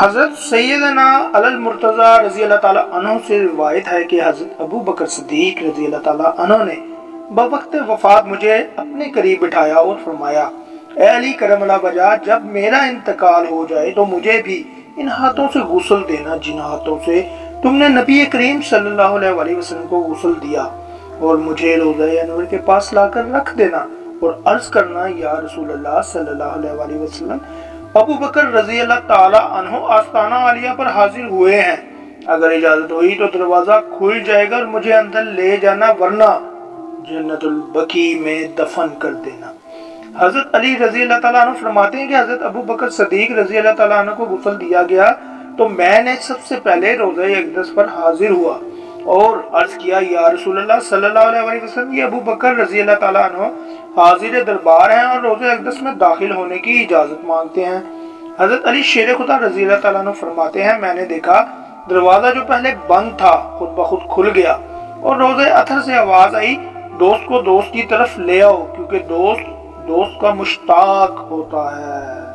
حضرت سیدنا علی المرتضی رضی اللہ تعالیٰ عنہ سے روایت ہے کہ حضرت ابو بکر صدیق رضی اللہ تعالیٰ عنہ نے بوقت وفات مجھے اپنے قریب بٹھایا اور فرمایا، اے علی کرم اللہ بجا جب میرا انتقال ہو جائے تو مجھے بھی ان ہاتھوں سے غسل دینا، جن ہاتھوں سے تم نے نبی کریم صلی اللہ علیہ وآلہ وسلم کو غسل دیا اور مجھے روزہ انور کے پاس لا کر رکھ دینا اور عرض کرنا، یا رسول اللہ صلی اللہ علیہ وآلہ وسلم ابو بکر رضی اللہ تعالی عنہ آستانہ عالیہ پر حاضر ہوئے ہیں۔ اگر اجازت ہوئی تو دروازہ کھل جائے گا اور مجھے اندر لے جانا ورنہ جنت البقی میں دفن کر دینا۔ حضرت علی رضی اللہ تعالیٰ عنہ فرماتے ہیں کہ حضرت ابو بکر صدیق رضی اللہ تعالیٰ عنہ کو غسل دیا گیا تو میں نے سب سے پہلے روزہ اقدس پر حاضر ہوا۔ اور عرض کیا، یا رسول اللہ صلی اللہ علیہ وسلم، یہ ابو بکر رضی اللہ تعالیٰ عنہ حاضر دربار ہیں اور روزہ اقدس میں داخل ہونے کی اجازت مانگتے ہیں۔ حضرت علی شیر خدا رضی اللہ تعالیٰ عنہ فرماتے ہیں، میں نے دیکھا، دروازہ جو پہلے بند تھا، خود بخود کھل گیا اور روزہ اتھر سے آواز آئی، دوست کو دوست کی طرف لے آؤ، کیونکہ دوست دوست کا مشتاق ہوتا ہے۔